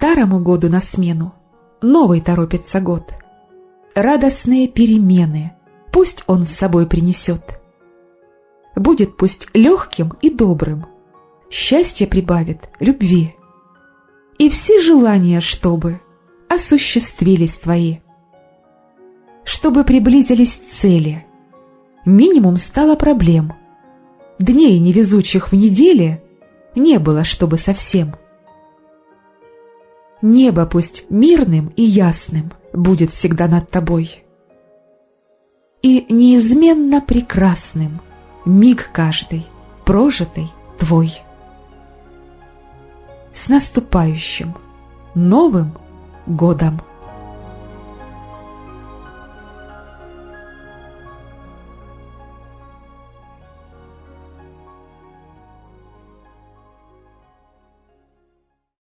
Старому году на смену новый торопится год. Радостные перемены пусть он с собой принесет. Будет пусть легким и добрым, счастье прибавит любви. И все желания, чтобы осуществились твои. Чтобы приблизились цели, минимум стало проблем. Дней невезучих в неделе не было, чтобы совсем. Небо пусть мирным и ясным будет всегда над тобой. И неизменно прекрасным миг каждый, прожитый твой. С наступающим Новым годом!